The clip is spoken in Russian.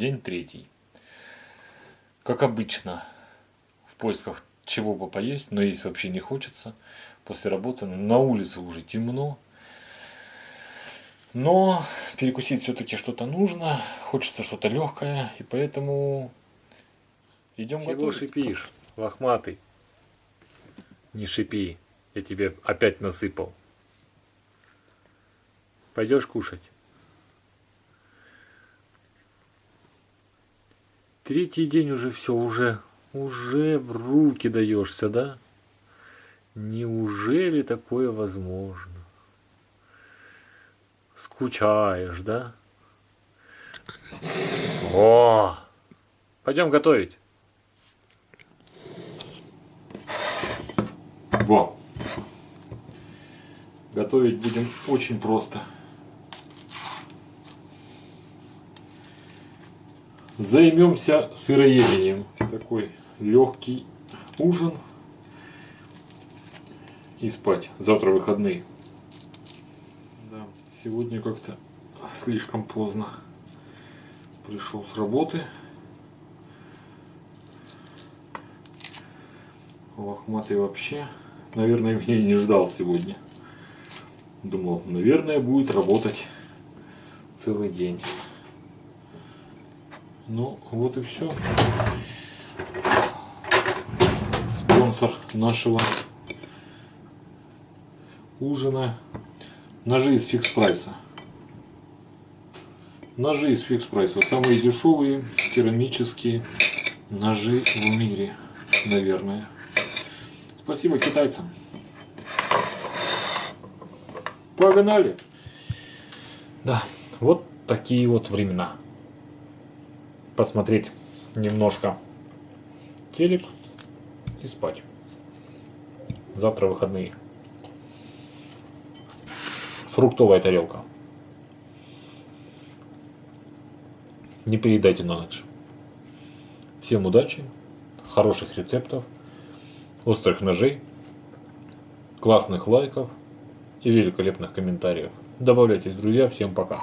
День третий. Как обычно, в поисках чего бы поесть, но есть вообще не хочется. После работы на улице уже темно. Но перекусить все-таки что-то нужно. Хочется что-то легкое. И поэтому идем Чего готовить. шипишь, лохматый? Не шипи, я тебе опять насыпал. Пойдешь кушать? Третий день уже все, уже, уже в руки даешься, да? Неужели такое возможно? Скучаешь, да? О! Пойдем готовить. Во. Готовить будем очень просто. Займемся сыроедением. Такой легкий ужин. И спать. Завтра выходные. Да, сегодня как-то слишком поздно пришел с работы. Лохматый вообще, наверное, меня не ждал сегодня. Думал, наверное, будет работать целый день. Ну, вот и все. Спонсор нашего ужина. Ножи из фикс прайса. Ножи из фикс прайса. Самые дешевые керамические ножи в мире, наверное. Спасибо китайцам. Погнали! Да, вот такие вот времена. Посмотреть немножко телек и спать. Завтра выходные. Фруктовая тарелка. Не переедайте на ночь. Всем удачи, хороших рецептов острых ножей, классных лайков и великолепных комментариев. Добавляйтесь, друзья. Всем пока.